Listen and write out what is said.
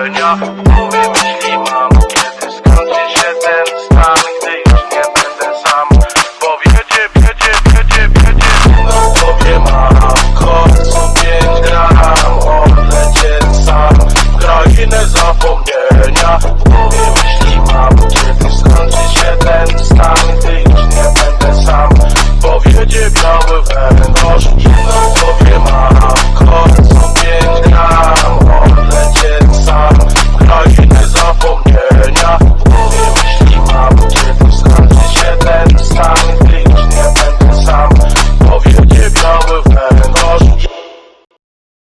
uczelnia Głowie myśli mam, kiedy skończy się ten stan Gdy już nie będę sam. Bo wiecie, wiecie, wiecie, wiecie No głowie mam, końcu pięć gram Odlecieć sam. W krainę zapomnienia. W myśli mam, kiedy skończy się ten stan Gdy już nie będę sam. Bo wiecie, biały węgorz